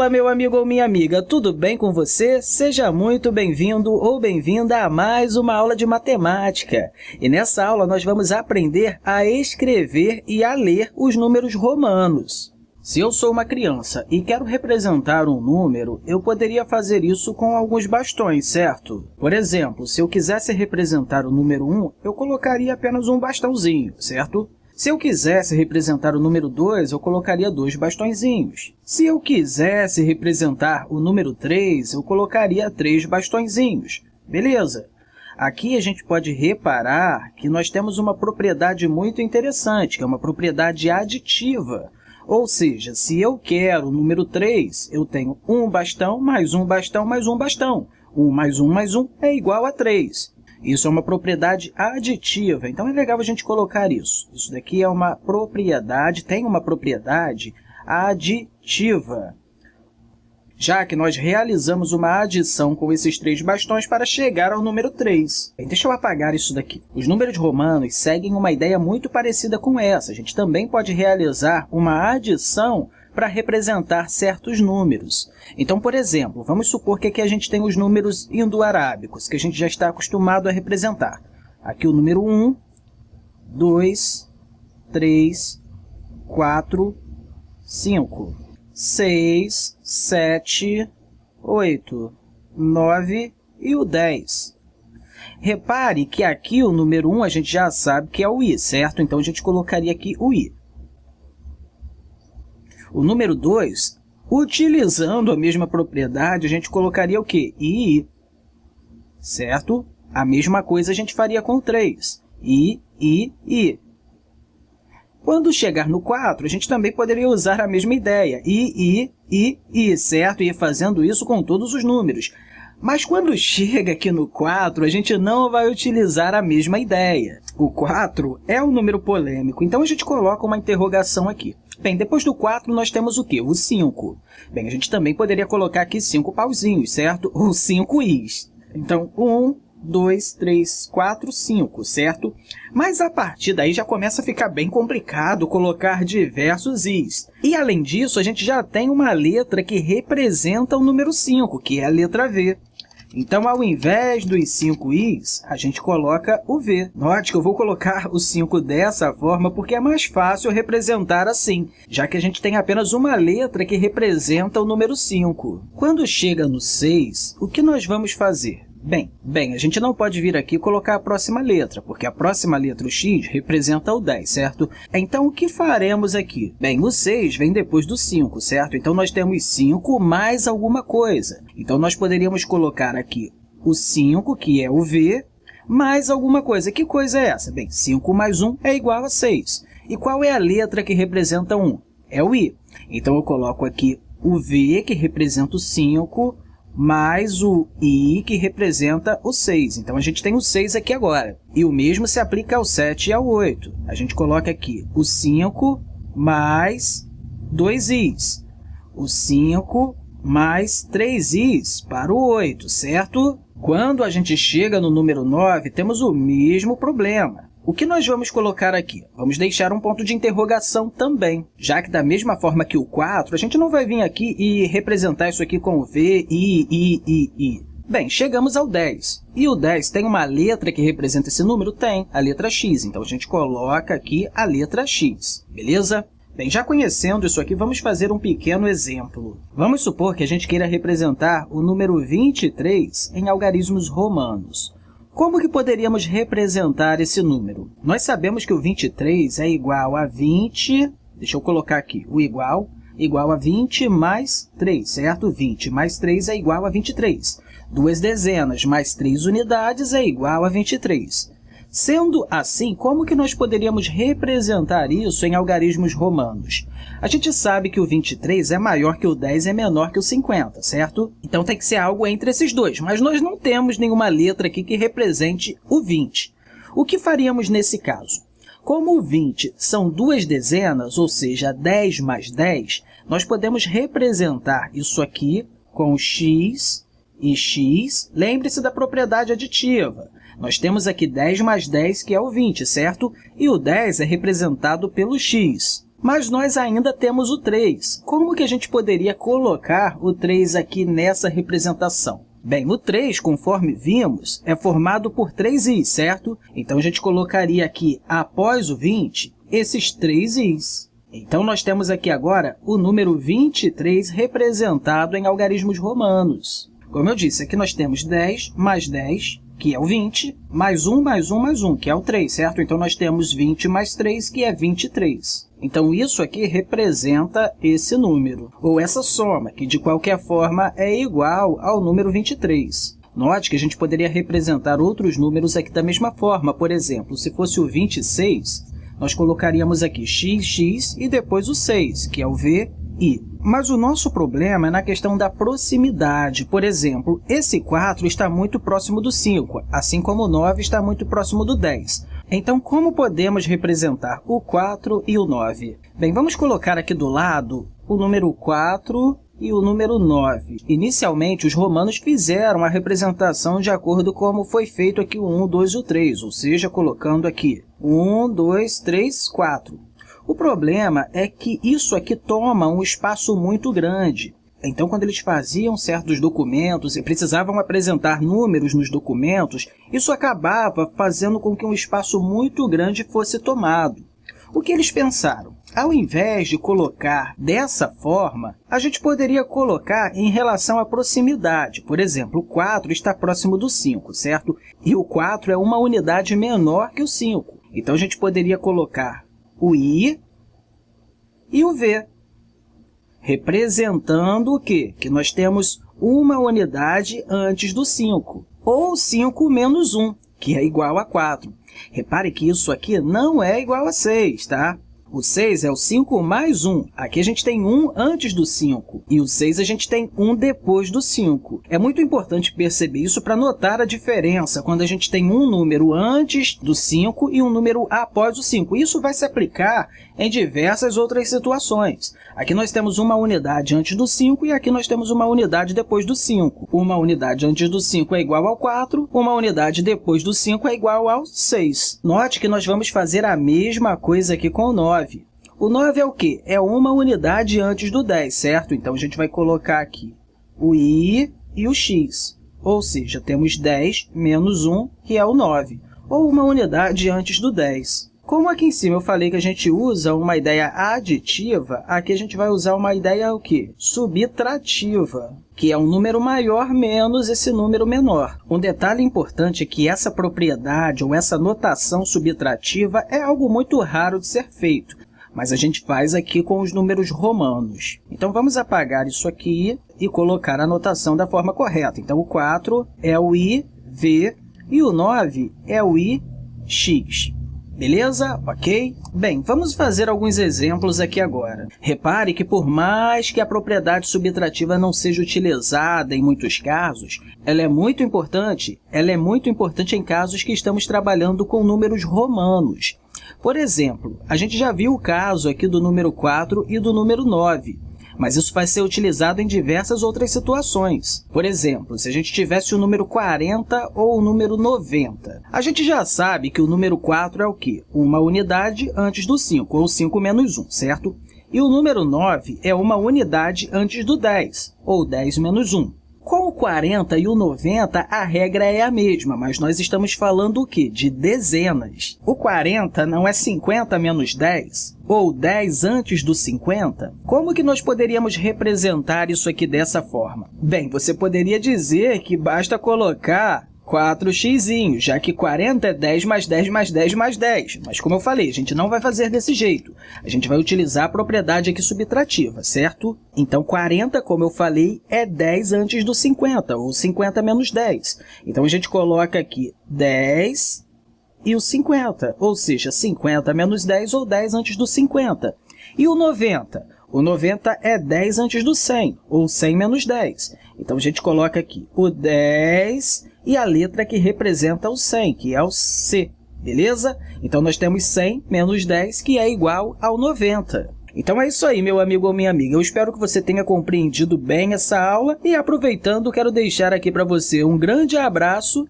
Fala, meu amigo ou minha amiga, tudo bem com você? Seja muito bem-vindo ou bem-vinda a mais uma aula de matemática. E nessa aula nós vamos aprender a escrever e a ler os números romanos. Se eu sou uma criança e quero representar um número, eu poderia fazer isso com alguns bastões, certo? Por exemplo, se eu quisesse representar o número 1, eu colocaria apenas um bastãozinho, certo? Se eu quisesse representar o número 2, eu colocaria dois bastõezinhos. Se eu quisesse representar o número 3, eu colocaria três bastõezinhos. Beleza? Aqui a gente pode reparar que nós temos uma propriedade muito interessante, que é uma propriedade aditiva. Ou seja, se eu quero o número 3, eu tenho um bastão mais um bastão mais um bastão. 1 mais 1 mais 1 é igual a 3. Isso é uma propriedade aditiva, então é legal a gente colocar isso. Isso daqui é uma propriedade, tem uma propriedade aditiva, já que nós realizamos uma adição com esses três bastões para chegar ao número 3. Bem, deixa eu apagar isso daqui. Os números romanos seguem uma ideia muito parecida com essa. A gente também pode realizar uma adição para representar certos números. Então, por exemplo, vamos supor que aqui a gente tem os números indo-arábicos, que a gente já está acostumado a representar. Aqui o número 1, 2, 3, 4, 5, 6, 7, 8, 9 e o 10. Repare que aqui o número 1 a gente já sabe que é o i, certo? Então, a gente colocaria aqui o i. O número 2, utilizando a mesma propriedade, a gente colocaria o quê? I, certo? A mesma coisa a gente faria com o 3. I, I, I. Quando chegar no 4, a gente também poderia usar a mesma ideia. I, I, I, I, certo? E fazendo isso com todos os números. Mas quando chega aqui no 4, a gente não vai utilizar a mesma ideia. O 4 é um número polêmico, então a gente coloca uma interrogação aqui. Bem, depois do 4, nós temos o quê? O 5. Bem, a gente também poderia colocar aqui 5 pauzinhos, certo? Ou 5 i's. Então, 1, 2, 3, 4, 5, certo? Mas a partir daí já começa a ficar bem complicado colocar diversos i's. E, além disso, a gente já tem uma letra que representa o número 5, que é a letra V. Então, ao invés dos 5 i's, a gente coloca o v. Note que eu vou colocar o 5 dessa forma porque é mais fácil representar assim, já que a gente tem apenas uma letra que representa o número 5. Quando chega no 6, o que nós vamos fazer? Bem, bem, a gente não pode vir aqui colocar a próxima letra, porque a próxima letra, o x, representa o 10, certo? Então, o que faremos aqui? Bem, o 6 vem depois do 5, certo? Então, nós temos 5 mais alguma coisa. Então, nós poderíamos colocar aqui o 5, que é o v, mais alguma coisa. Que coisa é essa? Bem, 5 mais 1 é igual a 6. E qual é a letra que representa 1? É o i. Então, eu coloco aqui o v, que representa o 5, mais o i, que representa o 6. Então, a gente tem o 6 aqui agora. E o mesmo se aplica ao 7 e ao 8. A gente coloca aqui o 5 mais 2 i's. O 5 mais 3 i's para o 8, certo? Quando a gente chega no número 9, temos o mesmo problema. O que nós vamos colocar aqui? Vamos deixar um ponto de interrogação também, já que da mesma forma que o 4, a gente não vai vir aqui e representar isso aqui com V, I, I, I, I. Bem, chegamos ao 10. E o 10 tem uma letra que representa esse número? Tem, a letra x. Então, a gente coloca aqui a letra x, beleza? Bem, já conhecendo isso aqui, vamos fazer um pequeno exemplo. Vamos supor que a gente queira representar o número 23 em algarismos romanos. Como que poderíamos representar esse número? Nós sabemos que o 23 é igual a 20, deixa eu colocar aqui, o igual, igual a 20 mais 3, certo? 20 mais 3 é igual a 23. Duas dezenas mais 3 unidades é igual a 23. Sendo assim, como que nós poderíamos representar isso em algarismos romanos? A gente sabe que o 23 é maior que o 10 e é menor que o 50, certo? Então, tem que ser algo entre esses dois, mas nós não temos nenhuma letra aqui que represente o 20. O que faríamos nesse caso? Como o 20 são duas dezenas, ou seja, 10 mais 10, nós podemos representar isso aqui com x e x. Lembre-se da propriedade aditiva. Nós temos aqui 10 mais 10, que é o 20, certo? E o 10 é representado pelo x. Mas nós ainda temos o 3. Como que a gente poderia colocar o 3 aqui nessa representação? Bem, o 3, conforme vimos, é formado por três i's, certo? Então, a gente colocaria aqui, após o 20, esses três i's. Então, nós temos aqui agora o número 23 representado em algarismos romanos. Como eu disse, aqui nós temos 10 mais 10, que é o 20, mais 1 mais 1 mais 1, que é o 3, certo? Então, nós temos 20 mais 3, que é 23. Então, isso aqui representa esse número, ou essa soma, que de qualquer forma é igual ao número 23. Note que a gente poderia representar outros números aqui da mesma forma. Por exemplo, se fosse o 26, nós colocaríamos aqui xx e depois o 6, que é o VI. Mas o nosso problema é na questão da proximidade. Por exemplo, esse 4 está muito próximo do 5, assim como o 9 está muito próximo do 10. Então, como podemos representar o 4 e o 9? Bem, vamos colocar aqui do lado o número 4 e o número 9. Inicialmente, os romanos fizeram a representação de acordo com como foi feito aqui o 1, 2 e o 3, ou seja, colocando aqui 1, 2, 3, 4. O problema é que isso aqui toma um espaço muito grande. Então, quando eles faziam certos documentos e precisavam apresentar números nos documentos, isso acabava fazendo com que um espaço muito grande fosse tomado. O que eles pensaram? Ao invés de colocar dessa forma, a gente poderia colocar em relação à proximidade. Por exemplo, o 4 está próximo do 5, certo? E o 4 é uma unidade menor que o 5. Então, a gente poderia colocar o i e o v representando o quê? Que nós temos uma unidade antes do 5, ou 5 menos 1, que é igual a 4. Repare que isso aqui não é igual a 6, tá? O 6 é o 5 mais 1. Aqui a gente tem 1 antes do 5. E o 6 a gente tem 1 depois do 5. É muito importante perceber isso para notar a diferença quando a gente tem um número antes do 5 e um número após o 5. Isso vai se aplicar em diversas outras situações. Aqui nós temos uma unidade antes do 5 e aqui nós temos uma unidade depois do 5. Uma unidade antes do 5 é igual ao 4, uma unidade depois do 5 é igual ao 6. Note que nós vamos fazer a mesma coisa aqui com o 9. 9. O 9 é o quê? É uma unidade antes do 10, certo? Então, a gente vai colocar aqui o i e o x. Ou seja, temos 10 menos 1, que é o 9, ou uma unidade antes do 10. Como aqui em cima eu falei que a gente usa uma ideia aditiva, aqui a gente vai usar uma ideia o quê? subtrativa, que é um número maior menos esse número menor. Um detalhe importante é que essa propriedade ou essa notação subtrativa é algo muito raro de ser feito, mas a gente faz aqui com os números romanos. Então, vamos apagar isso aqui e colocar a notação da forma correta. Então, o 4 é o i, v, e o 9 é o i, x. Beleza? Ok? Bem, vamos fazer alguns exemplos aqui agora. Repare que, por mais que a propriedade subtrativa não seja utilizada em muitos casos, ela é muito importante, ela é muito importante em casos que estamos trabalhando com números romanos. Por exemplo, a gente já viu o caso aqui do número 4 e do número 9 mas isso vai ser utilizado em diversas outras situações. Por exemplo, se a gente tivesse o número 40 ou o número 90. A gente já sabe que o número 4 é o quê? Uma unidade antes do 5, ou 5 menos 1, certo? E o número 9 é uma unidade antes do 10, ou 10 menos 1. Com o 40 e o 90, a regra é a mesma, mas nós estamos falando o quê? De dezenas. O 40 não é 50 menos 10? Ou 10 antes do 50? Como que nós poderíamos representar isso aqui dessa forma? Bem, você poderia dizer que basta colocar 4x, já que 40 é 10 mais 10 mais 10 mais 10. Mas, como eu falei, a gente não vai fazer desse jeito. A gente vai utilizar a propriedade aqui subtrativa, certo? Então, 40, como eu falei, é 10 antes do 50, ou 50 menos 10. Então, a gente coloca aqui 10 e o 50, ou seja, 50 menos 10 ou 10 antes do 50. E o 90? O 90 é 10 antes do 100, ou 100 menos 10. Então, a gente coloca aqui o 10 e a letra que representa o 100, que é o C, beleza? Então, nós temos 100 menos 10, que é igual ao 90. Então é isso aí, meu amigo ou minha amiga. Eu espero que você tenha compreendido bem essa aula e, aproveitando, quero deixar aqui para você um grande abraço